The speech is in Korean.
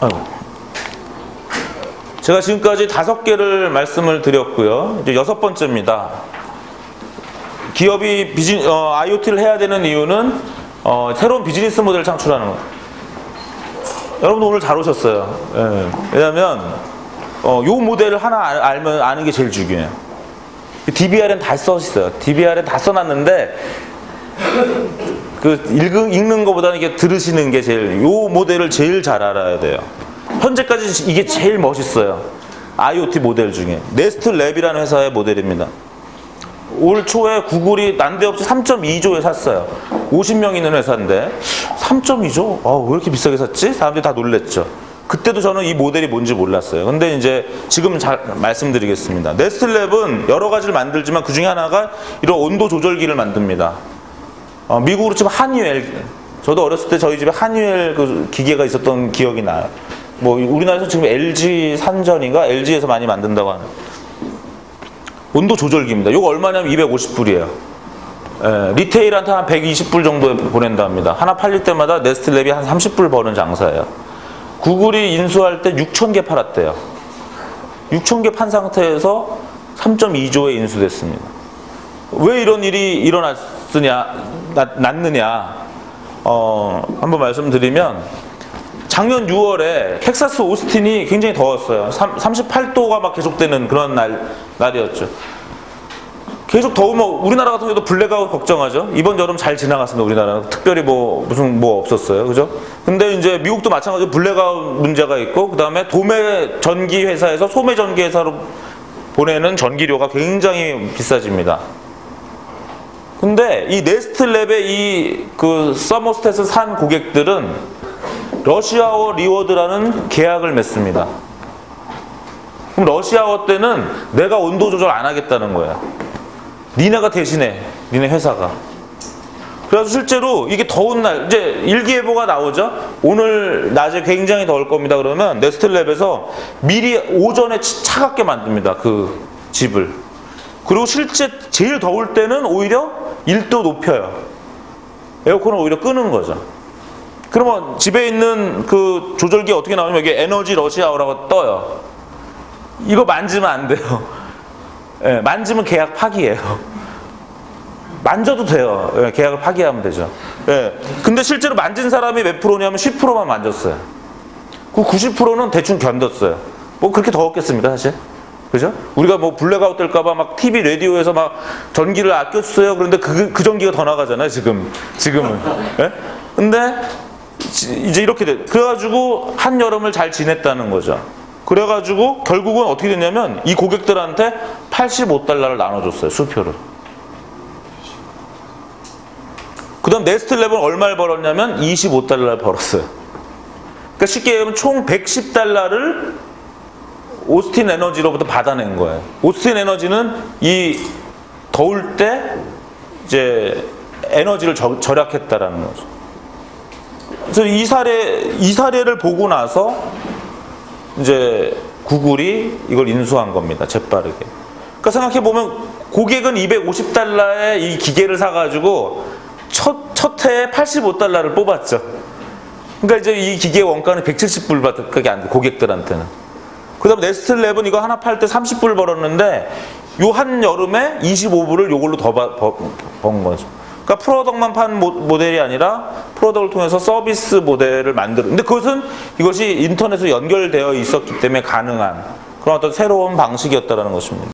아이고. 제가 지금까지 다섯 개를 말씀을 드렸고요. 이제 여섯 번째입니다. 기업이 비즈, 어, IoT를 해야 되는 이유는 어, 새로운 비즈니스 모델을 창출하는 거. 여러분 오늘 잘 오셨어요. 예. 왜냐하면 어, 요 모델을 하나 알- 알면 아는 게 제일 중요해요. DBR은 다 써있어요. DBR은 다 써놨는데 그 읽은, 읽는 것보다는 이게 들으시는 게 제일 요 모델을 제일 잘 알아야 돼요. 현재까지 이게 제일 멋있어요. IoT 모델 중에 네스트 랩이라는 회사의 모델입니다. 올 초에 구글이 난데없이 3.2조에 샀어요. 50명 있는 회사인데 3.2조? 아, 왜 이렇게 비싸게 샀지? 사람들이 다 놀랬죠. 그때도 저는 이 모델이 뭔지 몰랐어요. 근데 이제 지금 잘 말씀드리겠습니다. 네스트랩은 여러 가지를 만들지만 그 중에 하나가 이런 온도 조절기를 만듭니다. 어, 미국으로 치면 한유엘. 저도 어렸을 때 저희 집에 한유엘 그 기계가 있었던 기억이 나요. 뭐 우리나라에서 지금 LG 산전인가 LG에서 많이 만든다고 하는 온도 조절기입니다. 이거 얼마냐면 250불이에요. 리테일한테 한 120불 정도에 보낸다 합니다. 하나 팔릴 때마다 네스트랩이 한 30불 버는 장사예요. 구글이 인수할 때 6천 개 팔았대요. 6천 개 판 상태에서 3.2조에 인수됐습니다. 왜 이런 일이 일어났느냐, 났, 났느냐, 어, 한번 말씀드리면, 작년 6월에 텍사스 오스틴이 굉장히 더웠어요. 38도가 막 계속되는 그런 날, 날이었죠. 계속 더우면 우리나라 같은 경우도 블랙아웃 걱정하죠. 이번 여름 잘 지나갔습니다. 우리나라는 특별히 뭐 무슨 뭐 없었어요. 그죠? 근데 이제 미국도 마찬가지로 블랙아웃 문제가 있고 그다음에 도매 전기 회사에서 소매 전기 회사로 보내는 전기료가 굉장히 비싸집니다. 근데 이 네스트랩의 이 그 서머스탯을 산 고객들은 Rush Hour Reward라는 계약을 맺습니다. 그럼 러시아워 때는 내가 온도 조절 안 하겠다는 거야. 니네가 대신해. 니네 회사가. 그래서 실제로 이게 더운 날 이제 일기예보가 나오죠. 오늘 낮에 굉장히 더울 겁니다. 그러면 네스트랩에서 미리 오전에 치- 차갑게 만듭니다. 그 집을. 그리고 실제 제일 더울 때는 오히려 1도 높여요. 에어컨을 오히려 끄는 거죠. 그러면 집에 있는 그 조절기 어떻게 나오냐면 여기 에너지 러시아워라고 떠요. 이거 만지면 안 돼요. 예, 만지면 계약 파기예요. 만져도 돼요. 예, 계약을 파기하면 되죠. 예. 근데 실제로 만진 사람이 몇 프로냐면 10%만 만졌어요. 그 90%는 대충 견뎠어요. 뭐 그렇게 더웠겠습니까, 사실? 그죠? 우리가 뭐 블랙아웃 될까봐 막 TV, 라디오에서 막 전기를 아꼈어요. 그런데 그, 그 전기가 더 나가잖아요, 지금. 지금은. 예? 근데 지- 이제 이렇게 돼. 그래가지고 한여름을 잘 지냈다는 거죠. 그래가지고 결국은 어떻게 됐냐면 이 고객들한테 85달러를 나눠줬어요, 수표를. 그 다음 네스트랩은 얼마를 벌었냐면 25달러를 벌었어요. 그러니까 쉽게 얘기하면 총 110달러를 오스틴 에너지로부터 받아낸 거예요. 오스틴 에너지는 이 더울 때 이제 에너지를 저- 절약했다라는 거죠. 그래서 이 사례 이 사례를 보고 나서 이제 구글이 이걸 인수한 겁니다. 재빠르게. 그러니까 생각해 보면 고객은 250달러에 이 기계를 사가지고 첫, 첫 해에 85달러를 뽑았죠. 그러니까 이제 이 기계 원가는 170불밖에 안 돼, 고객들한테는. 그 다음에 네스트랩은 이거 하나 팔 때 30불 벌었는데 요 한 여름에 25불을 요걸로 더 번 거죠. 그러니까 프로덕만 판 모- 모델이 아니라 프로덕을 통해서 서비스 모델을 만드는. 근데 그것은 이것이 인터넷에 연결되어 있었기 때문에 가능한 그런 어떤 새로운 방식이었다는 것입니다.